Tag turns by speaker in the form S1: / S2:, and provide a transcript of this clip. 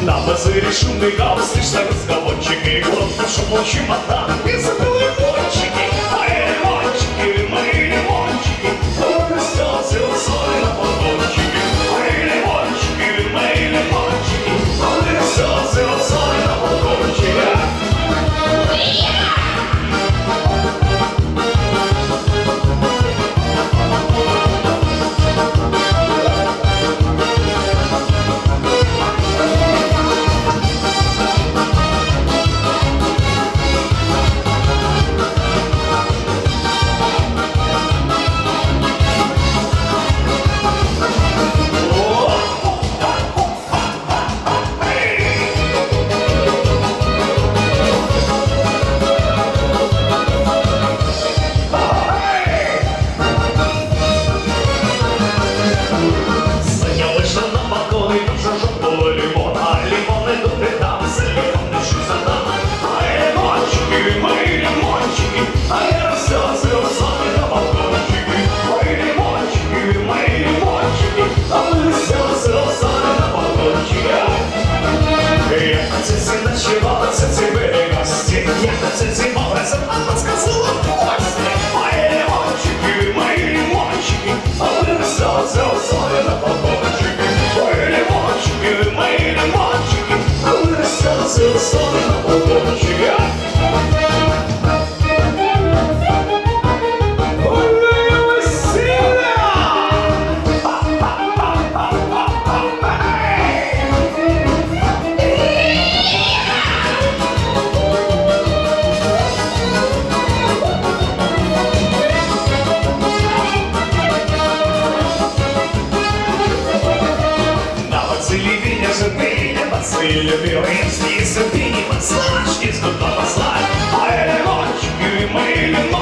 S1: На базаре шумный гаус, слышно разговорчик и глотка шумочий мотан. И забыл всего на сентябре гости Я на сентябре образом вам подсказала в Мои лимончики, мои лимончики Вырастал за условия на подборчики Мои лимончики, мои лимончики Вырастал за условия и любил Из низы прима, слышь, из губа посла А этой ночью мы вино